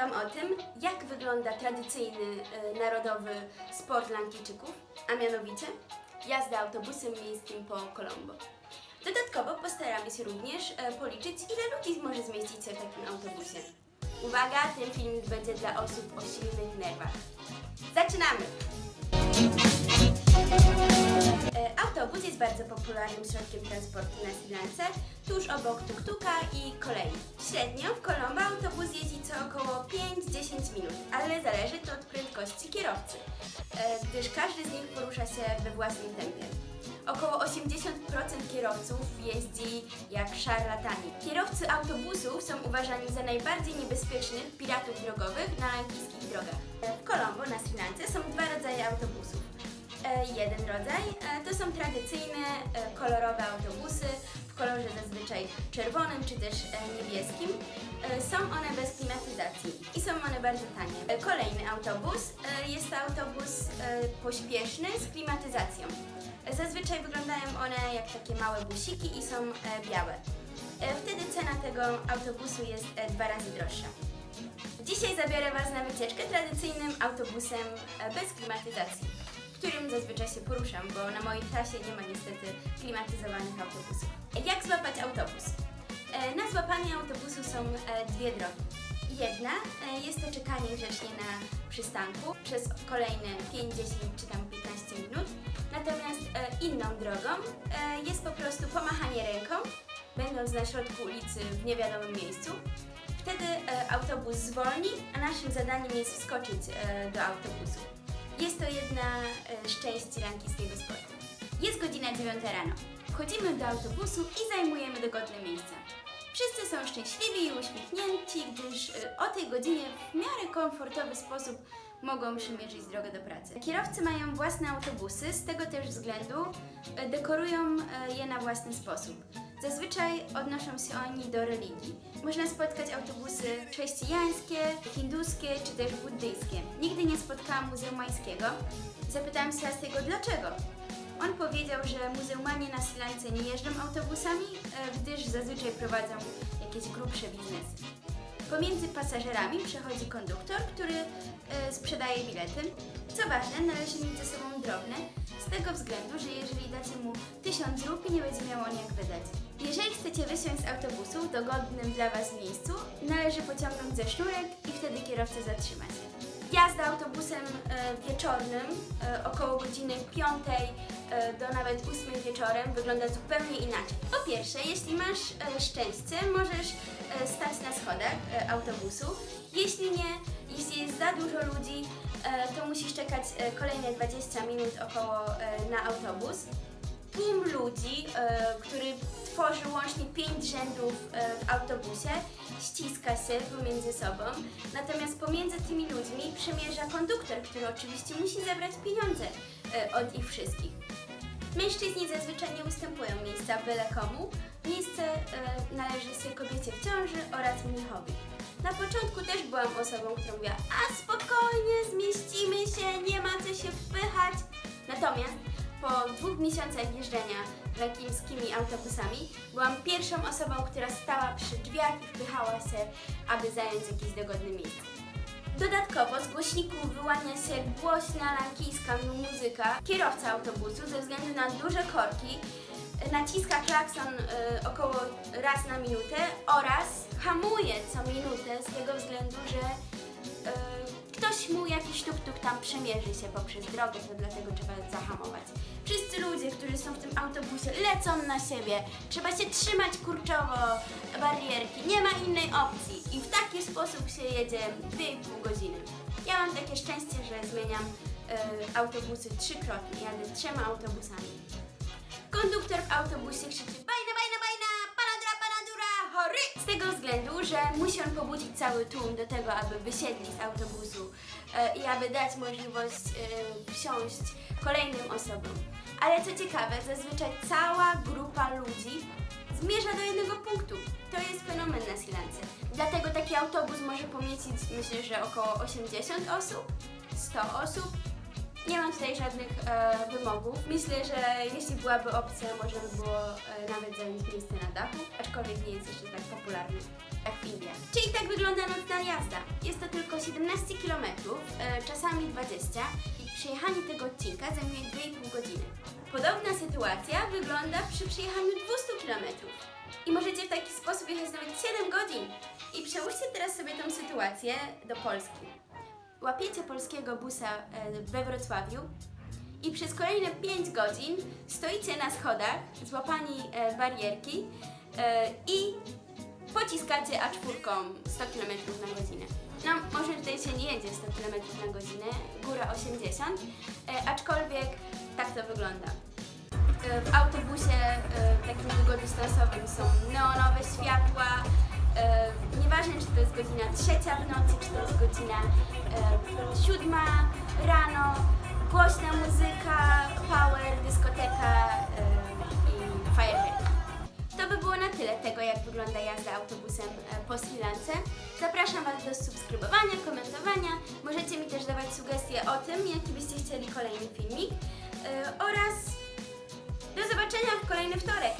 Wam o tym, jak wygląda tradycyjny e, narodowy sport Lankijczyków, a mianowicie jazda autobusem miejskim po Colombo. Dodatkowo postaramy się również e, policzyć, ile ludzi może zmieścić się w takim autobusie. Uwaga, ten filmik będzie dla osób o silnych nerwach. Zaczynamy! Autobus jest bardzo popularnym środkiem transportu na Sri Lance, tuż obok tuktuka i kolei. Średnio w Colombo autobus jeździ co około 5-10 minut, ale zależy to od prędkości kierowcy, e, gdyż każdy z nich porusza się we własnym tempie. Około 80% kierowców jeździ jak szarlatani. Kierowcy autobusów są uważani za najbardziej niebezpiecznych piratów drogowych na lankijskich drogach. W Colombo na Sri Lance są dwa rodzaje autobusów. E, jeden rodzaj e, to są tradycyjne e, kolorowe autobusy w kolorze zazwyczaj czerwonym czy też niebieskim. Są one bez klimatyzacji i są one bardzo tanie. Kolejny autobus jest to autobus pośpieszny z klimatyzacją. Zazwyczaj wyglądają one jak takie małe busiki i są białe. Wtedy cena tego autobusu jest dwa razy droższa. Dzisiaj zabiorę Was na wycieczkę tradycyjnym autobusem bez klimatyzacji, którym zazwyczaj się poruszam, bo na mojej trasie nie ma niestety klimatyzowanych autobusów. Jak złapać autobus? E, Na złapanie autobusu są e, dwie drogi. Jedna e, jest to czekanie grzecznie na przystanku przez kolejne 5, 10 czy tam 15 minut. Natomiast inną drogą jest po prostu pomachanie ręką, będąc na środku ulicy w niewiadomym miejscu. Wtedy autobus zwolni, a naszym zadaniem jest wskoczyć do autobusu. Jest to jedna e, z części lankijskiego sportu. Jest godzina 9 rano. Wchodzimy do autobusu i zajmujemy dogodne miejsca. Wszyscy są szczęśliwi i uśmiechnięci, gdyż e, o tej godzinie w miarę komfortowy sposób mogą przymierzyć drogę do pracy. Kierowcy mają własne autobusy, z tego też względu e, dekorują je na własny sposób. Zazwyczaj odnoszą się oni do religii. Można spotkać autobusy chrześcijańskie, hinduskie czy też buddyjskie. Nigdy nie spotkałam muzułmańskiego. Zapytałam Sebastiego dlaczego. On powiedział, że muzułmanie na Sri Lance nie jeżdżą autobusami, e, gdyż zazwyczaj prowadzą jakieś grubsze biznesy. Pomiędzy pasażerami przechodzi konduktor, który e, sprzedaje bilety. Co ważne, należy mieć ze sobą drobne, z tego względu, że jeżeli dacie mu 1000 rupii, nie będzie miał on jak wydać. Jeżeli chcecie wysiąść z autobusu w dogodnym dla Was miejscu, należy pociągnąć ze sznurek i wtedy kierowca zatrzyma się. Jazda autobusem e, wieczornym e, około godziny 5 e, do nawet 8 wieczorem wygląda zupełnie inaczej. Po pierwsze, jeśli masz szczęście, możesz stać na schodach autobusu. Jeśli nie, jeśli jest za dużo ludzi, to musisz czekać e, kolejne 20 minut około e, na autobus. Tłum ludzi, e, który tworzy łącznie 5 rzędów e, w autobusie, ściska się pomiędzy sobą, natomiast pomiędzy tymi ludźmi przemierza konduktor, który oczywiście musi zabrać pieniądze e, od ich wszystkich. Mężczyźni zazwyczaj nie ustępują miejsca byle komu. Miejsce e, należy się kobiecie w ciąży oraz mnichowi. Na początku też byłam osobą, która mówiła, a spokojnie, zmieścimy się, nie ma co się wpychać. Natomiast po dwóch miesiącach jeżdżenia lankijskimi autobusami byłam pierwszą osobą, która stała przy drzwiach i wpychała się, aby zająć jakieś dogodne miejsce. Dodatkowo z głośników wyłania się głośna lankijska muzyka. Kierowca autobusu ze względu na duże korki naciska klakson e, około raz na minutę oraz hamuje co minutę z tego względu, że e, ktoś mu jakiś tuk-tuk tam przemierzy się poprzez drogę, to dlatego trzeba zahamować. Wszyscy ludzie, którzy są w tym autobusie lecą na siebie, trzeba się trzymać kurczowo barierki, nie ma innej opcji i w taki sposób się jedzie 2,5 godziny. Ja mam takie szczęście, że zmieniam e, autobusy trzykrotnie, jadę trzema autobusami. Konduktor w autobusie krzyczy bajna, bajna, bajna, paladra, paladura, chory! Z tego względu, że musi on pobudzić cały tłum do tego, aby wysiedli z autobusu e, i aby dać możliwość e, wsiąść kolejnym osobom. Ale co ciekawe, zazwyczaj cała grupa ludzi zmierza do jednego punktu. To jest fenomen na Sri. Dlatego taki autobus może pomieścić, myślę, że około 80 osób, 100 osób, Nie mam tutaj żadnych e, wymogów. Myślę, że jeśli byłaby opcja, można by było e, nawet zająć miejsce na dachu, aczkolwiek nie jest jeszcze tak popularny jak w Indiach. Czyli tak wygląda nocna jazda. Jest to tylko 17 km, e, czasami 20 i przejechanie tego odcinka zajmuje 2,5 godziny. Podobna sytuacja wygląda przy przejechaniu 200 km. I możecie w taki sposób jechać nawet 7 godzin. I przełóżcie teraz sobie tą sytuację do Polski. Łapiecie polskiego busa e, we Wrocławiu i przez kolejne 5 godzin stoicie na schodach, złapani e, barierki e, i pociskacie A4 100 km na godzinę. No, może tutaj się nie jedzie 100 km na godzinę, góra 80, e, aczkolwiek tak to wygląda. W autobusie takim długodystansowym są neonowe światła. Nieważne, czy to jest godzina trzecia w nocy, czy to jest godzina e, siódma rano. Głośna muzyka, power, dyskoteka e, i fajerwerki. To by było na tyle tego, jak wygląda jazda autobusem e, po Sri Lance. Zapraszam Was do subskrybowania, komentowania. Możecie mi też dawać sugestie o tym, jaki byście chcieli kolejny filmik. E, oraz do zobaczenia w kolejny wtorek.